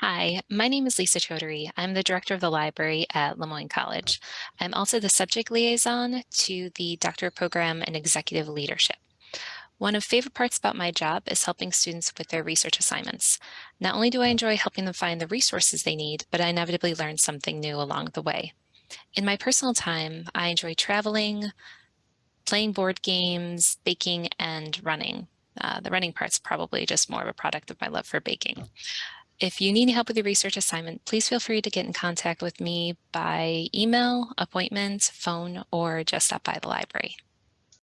Hi, my name is Lisa Chaudhary. I'm the director of the library at Le Moyne College. I'm also the subject liaison to the doctorate program in executive leadership. One of favorite parts about my job is helping students with their research assignments. Not only do I enjoy helping them find the resources they need, but I inevitably learn something new along the way. In my personal time, I enjoy traveling, playing board games, baking, and running. Uh, the running part's probably just more of a product of my love for baking. If you need help with your research assignment, please feel free to get in contact with me by email, appointment, phone, or just stop by the library.